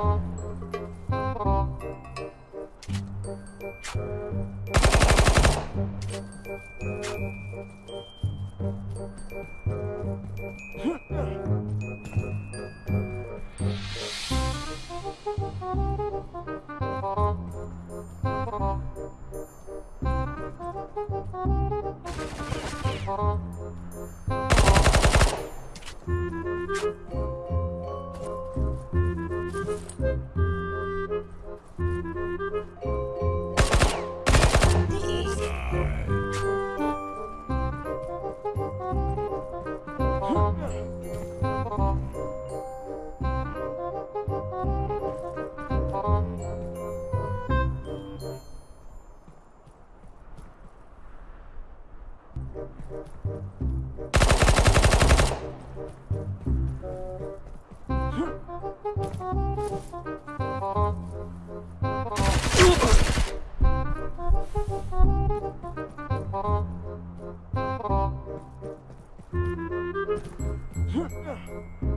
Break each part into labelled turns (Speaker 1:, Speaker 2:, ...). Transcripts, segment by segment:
Speaker 1: Oh. Huh?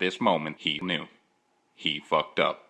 Speaker 1: This moment, he knew. He fucked up.